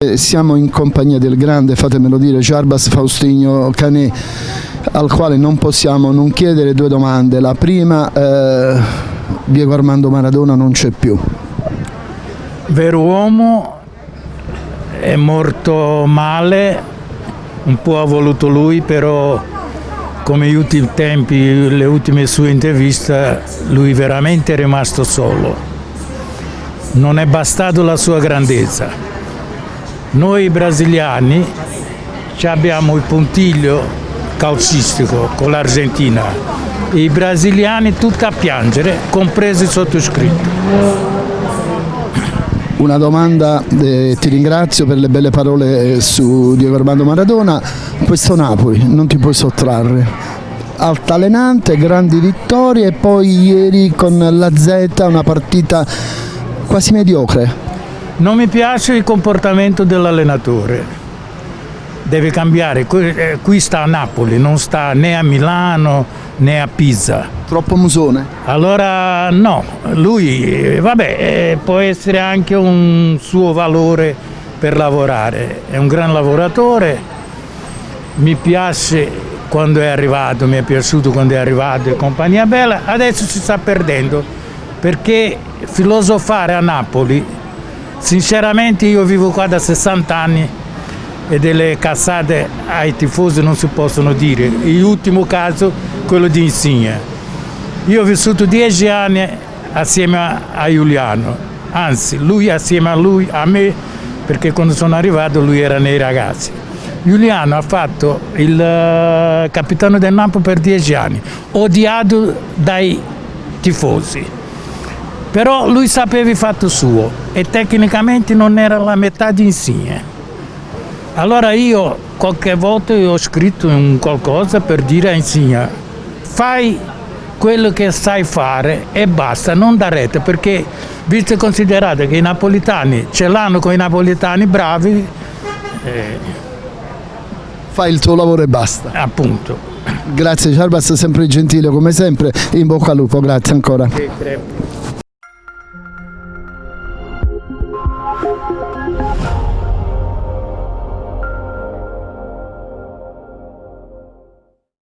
Eh, Siamo in compagnia del grande, fatemelo dire, Jarbas Faustinio Canè, al quale non possiamo non chiedere due domande. La prima, eh, Diego Armando Maradona non c'è più. Vero uomo, è morto male, un po' ha voluto lui, però come gli ultimi tempi, le ultime sue interviste, lui veramente è rimasto solo. Non è bastato la sua grandezza. Noi brasiliani abbiamo il puntiglio calcistico con l'Argentina. I brasiliani tutti a piangere, compresi il sottoscritto. Una domanda, eh, ti ringrazio per le belle parole eh, su Diego Armando Maradona. Questo Napoli non ti puoi sottrarre. Altalenante, grandi vittorie e poi ieri con la Z una partita quasi mediocre. Non mi piace il comportamento dell'allenatore, deve cambiare, qui eh, sta a Napoli, non sta né a Milano né a Pisa. Troppo musone. Allora no, lui eh, vabbè, eh, può essere anche un suo valore per lavorare, è un gran lavoratore, mi piace quando è arrivato, mi è piaciuto quando è arrivato e compagnia bella, adesso si sta perdendo perché filosofare a Napoli Sinceramente io vivo qua da 60 anni e delle cazzate ai tifosi non si possono dire. L'ultimo caso, quello di Insigne. Io ho vissuto dieci anni assieme a Giuliano, anzi lui assieme a lui, a me, perché quando sono arrivato lui era nei ragazzi. Giuliano ha fatto il uh, capitano del Napoli per dieci anni, odiato dai tifosi però lui sapeva il fatto suo e tecnicamente non era la metà di Insigne. Allora io qualche volta ho scritto un qualcosa per dire a Insigne fai quello che sai fare e basta, non da rete, perché visto e considerato che i napolitani ce l'hanno con i napolitani bravi, eh, Fai il tuo lavoro e basta. appunto. Grazie Ciarbas, sempre gentile come sempre, in bocca al lupo, grazie ancora. Sì.